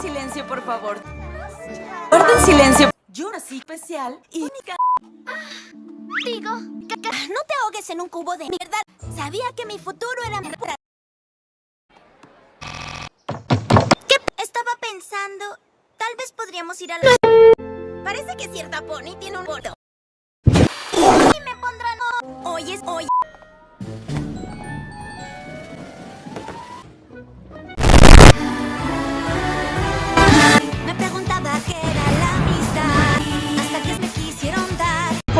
silencio, por favor. Guarden silencio. Yo nací especial y. Digo, no te ahogues en un cubo de mierda. Sabía que mi futuro era mejor. ¿Qué? Estaba pensando, tal vez podríamos ir a la... Parece que cierta pony tiene un gordo. Y me pondrán... Oyes, oye. Me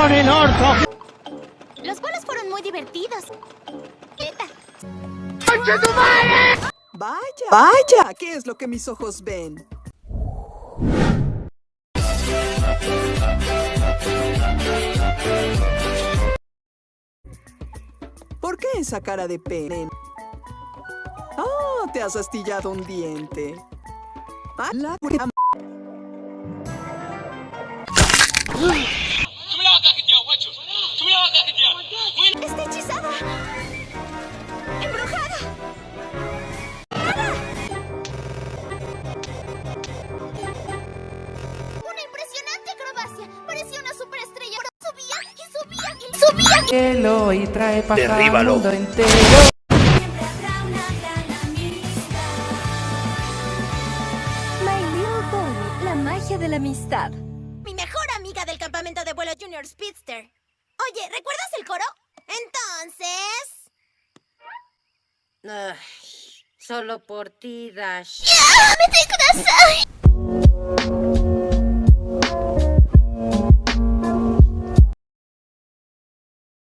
¡Por el orto! Los vuelos fueron muy divertidos. Vaya, vaya, ¿qué es lo que mis ojos ven? ¿Por qué esa cara de pene? Ah, te has astillado un diente. Ah, la cielo y trae paz al Derríbalo. mundo entero. Siempre habrá una gran amistad. My Little Pony, la magia de la amistad. Mi mejor amiga del campamento de vuelo Junior Speedster. Oye, ¿recuerdas el coro? Entonces... Ay, solo por ti, Dash. ¡Ya! ¡Me te